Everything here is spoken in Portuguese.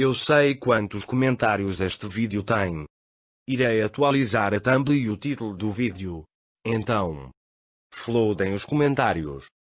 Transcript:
Eu sei quantos comentários este vídeo tem. Irei atualizar a thumb e o título do vídeo. Então, flodem os comentários.